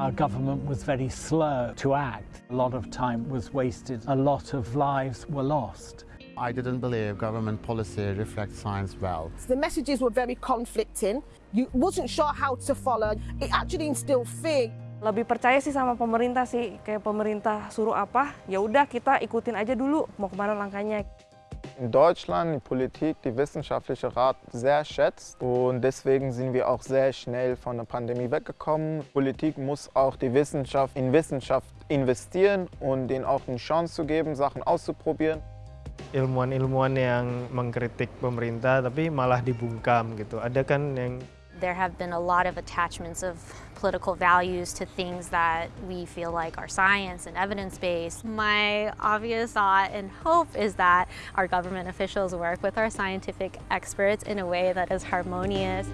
Our government was very slow to act. A lot of time was wasted. A lot of lives were lost. I didn't believe government policy reflects science well. The messages were very conflicting. You wasn't sure how to follow. It actually instilled fear. Lebih percaya sih sama pemerintah sih, kayak pemerintah suruh apa, ya udah kita ikutin aja dulu mau kemana langkahnya. In Deutschland die Politik die wissenschaftliche Rat sehr schätzt und deswegen sind wir auch sehr schnell von der Pandemie weggekommen. Politik muss auch die Wissenschaft in Wissenschaft investieren und denen auch eine Chance zu geben, Sachen auszuprobieren. Ilmuwan-ilmuwan yang mengkritik pemerintah tapi malah dibungkam gitu. Ada kan yang There have been a lot of attachments of political values to things that we feel like are science and evidence-based. My obvious thought and hope is that our government officials work with our scientific experts in a way that is harmonious.